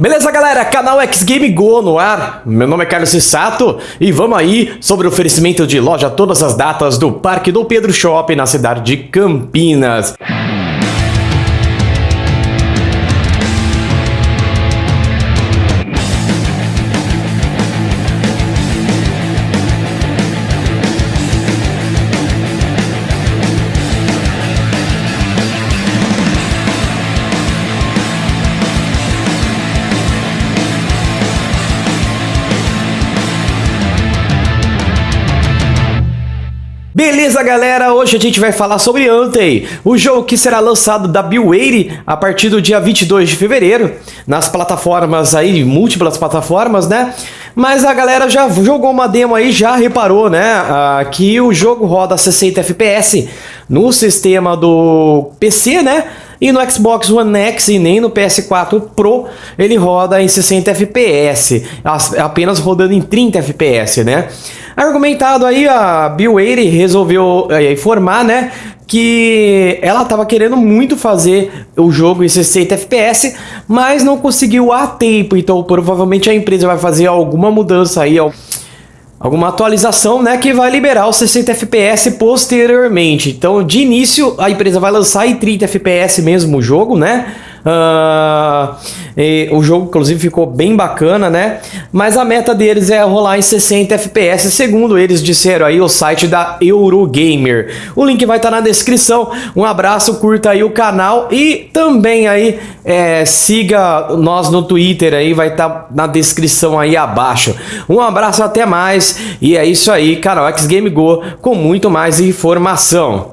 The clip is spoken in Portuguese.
Beleza, galera? Canal X Game Go no ar. Meu nome é Carlos Sissato e vamos aí sobre o oferecimento de loja todas as datas do Parque do Pedro Shopping na cidade de Campinas. Beleza, galera? Hoje a gente vai falar sobre Antei, o jogo que será lançado da Bill a partir do dia 22 de fevereiro, nas plataformas aí, múltiplas plataformas, né? Mas a galera já jogou uma demo aí, já reparou, né? Ah, que o jogo roda 60 FPS no sistema do PC, né? E no Xbox One X e nem no PS4 Pro ele roda em 60 FPS, apenas rodando em 30 FPS, né? Argumentado aí, a Bill Wade resolveu é, informar, né, que ela estava querendo muito fazer o jogo em 60 FPS, mas não conseguiu a tempo, então provavelmente a empresa vai fazer alguma mudança aí, alguma atualização, né, que vai liberar os 60 FPS posteriormente. Então, de início, a empresa vai lançar em 30 FPS mesmo o jogo, né? Uh, o jogo, inclusive, ficou bem bacana, né? Mas a meta deles é rolar em 60 FPS, segundo eles disseram aí o site da Eurogamer. O link vai estar na descrição. Um abraço, curta aí o canal e também aí é, siga nós no Twitter aí, vai estar na descrição aí abaixo. Um abraço, até mais e é isso aí, canal X Game Go com muito mais informação.